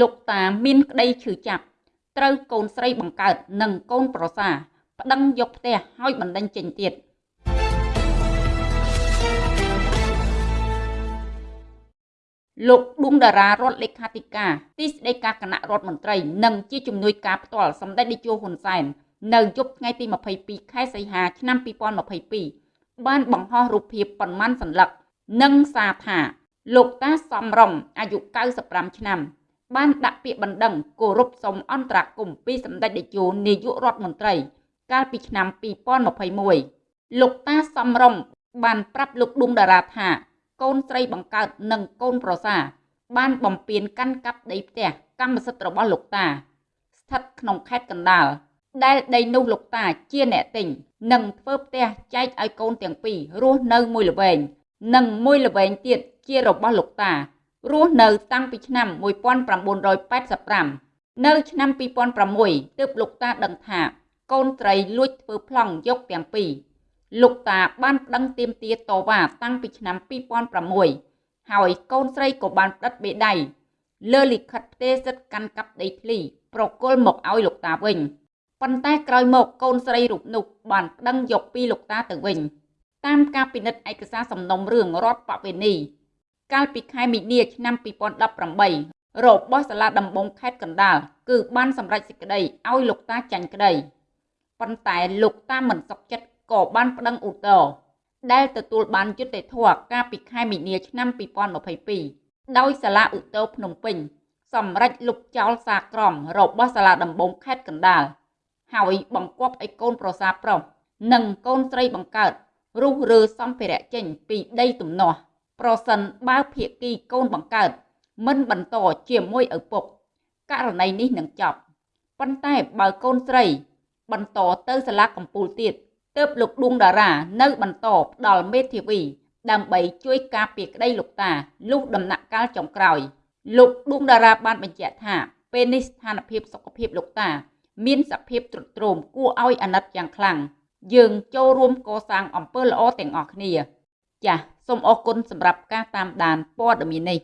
លោកតាមានក្តីឈឺចាប់ត្រូវកូនស្រីបង្កើតនិងកូនប្រសាប្តឹងយកផ្ទះឲ្យបណ្តេញចេញទៀតលោកឌុំតារារដ្ឋលេខាធិការទីស្តីការគណៈរដ្ឋមន្ត្រីនិងជាជំនួយការផ្ទាល់សម្ដេចនាយកហ៊ុនសែននៅយប់ថ្ងៃទី22ខែសីហាឆ្នាំ2022បានបង្ហោះរូបភាពប៉ុន្មានសន្លឹកនិងសារថាលោកតាសំរងអាយុ95ឆ្នាំ បានដាក់ពាក្យបណ្ដឹងគោរពសុំអន្តរាគមន៍ពីសម្ដេចតេជោនាយករដ្ឋមន្ត្រី កាលពីឆ្នាំ2021លោកតាសំរងបានប្រាប់លោកឌុំតារាថា កូនស្រីបង្កើតនិងកូនប្រសា បានបំពេញកាន់កាប់ដីផ្ទះកម្មសិទ្ធិរបស់លោកតា ស្ថិតក្នុងខេត្តកណ្ដាលដែលដីនោះលោកតាជាអ្នកទិញនិងធ្វើផ្ទះចែកឲ្យកូនទាំងពីររស់នៅមួយល្វែងនិងមួយល្វែងទៀតជារបស់លោកតា រស់នៅតាំងពីឆ្នាំ1985នៅឆ្នាំ2006ទើបលោកតាដឹងថា កូនត្រីលួចធ្វើប្លង់យកទាំងពីរលោកតាបានប្តឹងទាមទារតវ៉ាតាំងពីឆ្នាំ2006ហើយកូនស្រីក៏បានផ្តិតបេដៃលើលិខិតផ្ទេរសិទ្ធិកាន់កាប់ដីធ្លីប្រគល់មកឲ្យលោកតាវិញប៉ុន្តែក្រោយមកកូនស្រីរូបនោះបានប្តឹងយកពីលោកតាទៅវិញតាមការពិនិត្យឯកសារសំណុំរឿងរដ្ឋបវេនី កាលពីខែមីនាឆ្នាំ2018របស់សាលាដំបងខេត្តកណ្ដាលគឺបានសម្រេចសេចក្តីឲ្យលោកតាចាញ់ក្តីប៉ុន្តែលោកតាមិនសុខចិត្តក៏បានប្តឹងឧទ្ធរណ៍ដែលទទួលបានយុត្តិធម៌កាលពីខែមីនាឆ្នាំ2022ដោយសាលាឧទ្ធរភ្នំពេញ សម្រេចលុបចោលសារក្រមរបស់សាលាដំបងខេត្តកណ្ដាលហើយបង្គាប់ឲ្យកូនប្រសាប្រុសនិងកូនស្រីបង្កើតរុះរើសម្ភារៈចេញពីដីទំនាស់ ប្រសិនបើភាគីកូនបង្កើត មិនបន្តជាមួយឪពុកករណីនេះនឹងចប់ប៉ុន្តែបើកូនស្រី បន្តទៅសាលាកំពូលទៀតទើបលោកឌួងតារានៅបន្តផ្ដល់មេធាវី ដើម្បីជួយការពារក្តីលោកតាលុះដំណាក់កាលចុងក្រោយ លោកឌួងតារាបានបញ្ជាក់ថាពេលនេះស្ថានភាពសុខភាពលោកតា មានសភាពទ្រុឌទ្រោមគួរឲ្យអាណិតយ៉ាងខ្លាំងយើងចូលរួមកសាងអំពើល្អទាំងអស់គ្នាចាស សូមអរគុណសម្រាប់ការតាមដានព័ត៌មាននេះ